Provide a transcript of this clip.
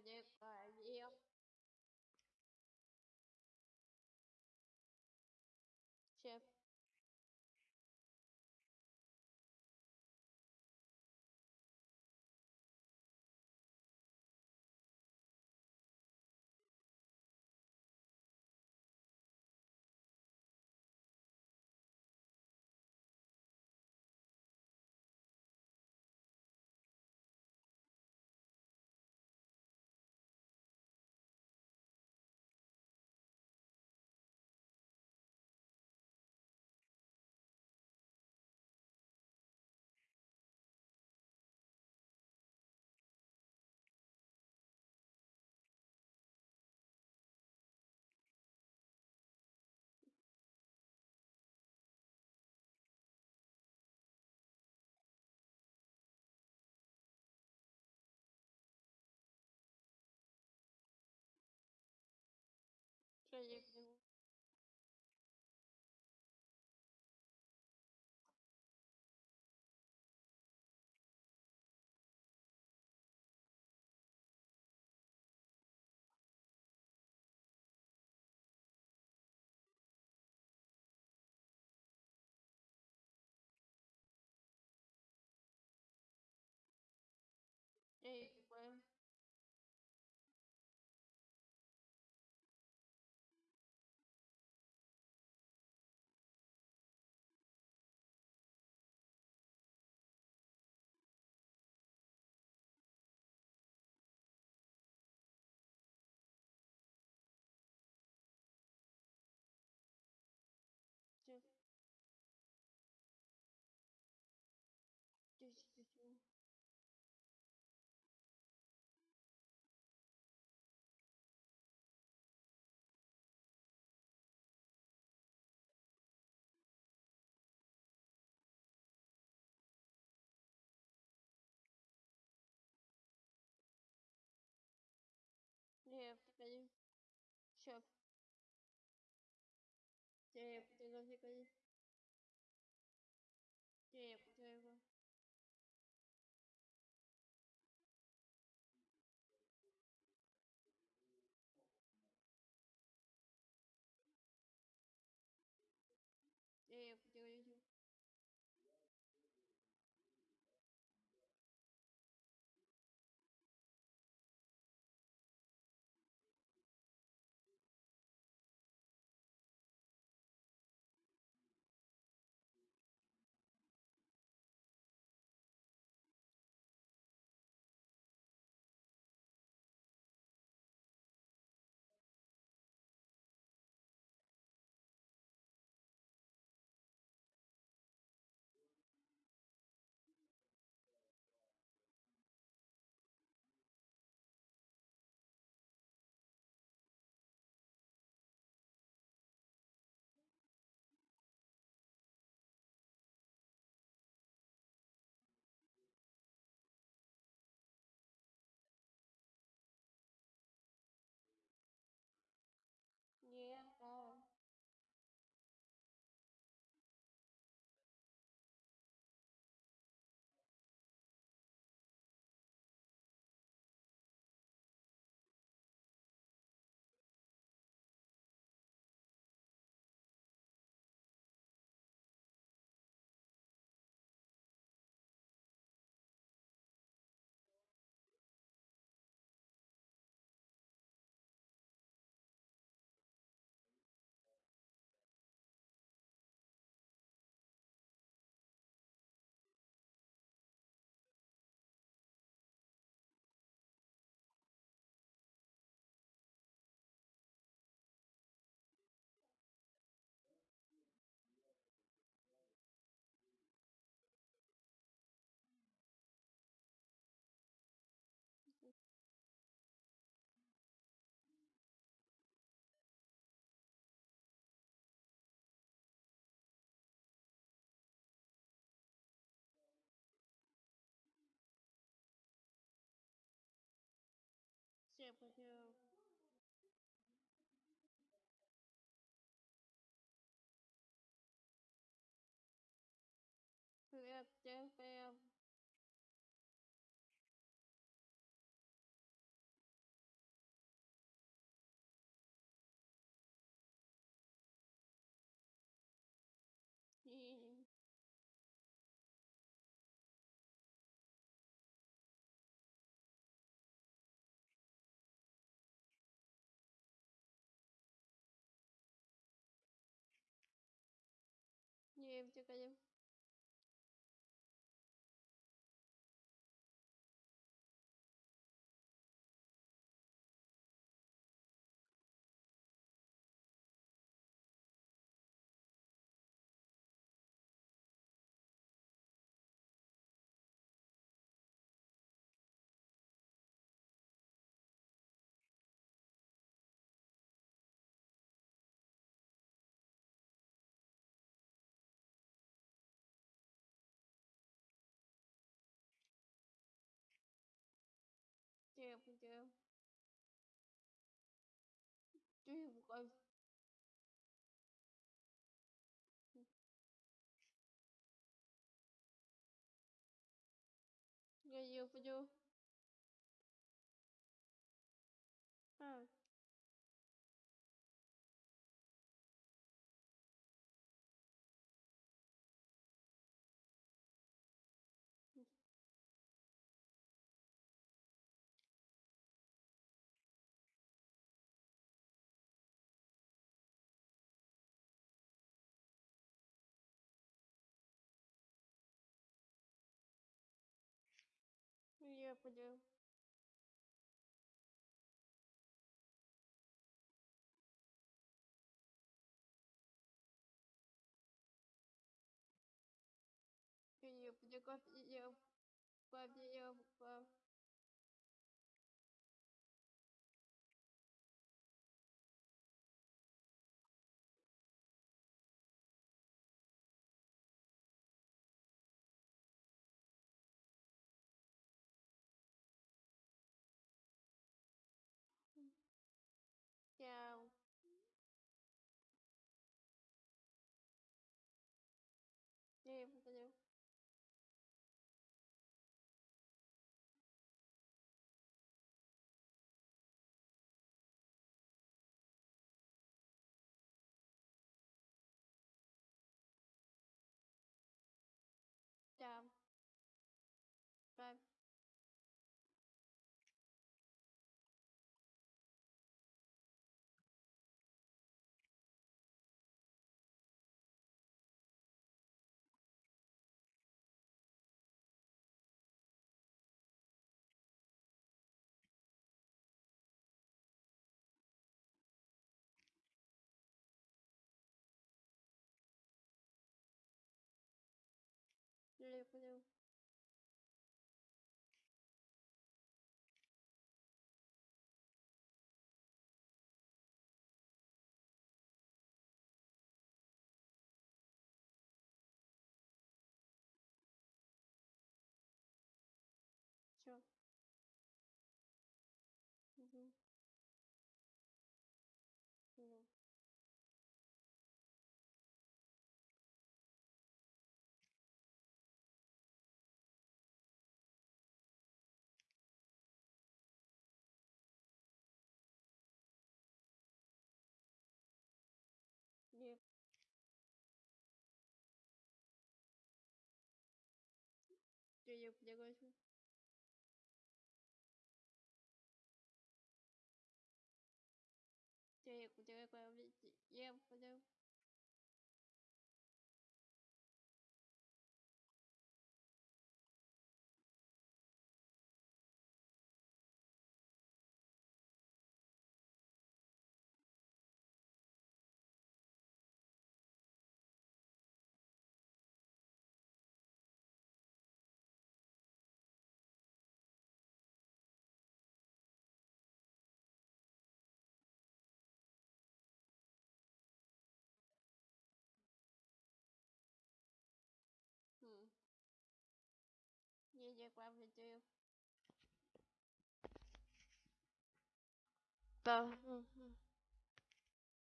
протеканием you шеф шеф приходи приходи friendship with you. Who else, Wiem, I've ਗਈ ਉਪਜੋ। Nhiều phải chưa? Nhiều phải chưa? for now. 不过去。这也不接，也不。magic weapon too. But mm-hmm.